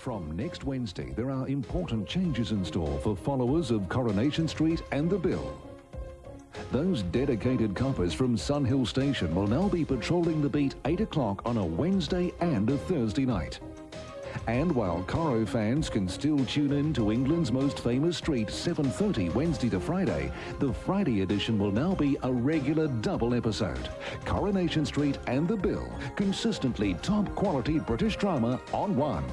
From next Wednesday, there are important changes in store for followers of Coronation Street and the Bill. Those dedicated coppers from Sun Hill Station will now be patrolling the beat 8 o'clock on a Wednesday and a Thursday night. And while Coro fans can still tune in to England's most famous street 7.30 Wednesday to Friday, the Friday edition will now be a regular double episode. Coronation Street and The Bill, consistently top quality British drama on one.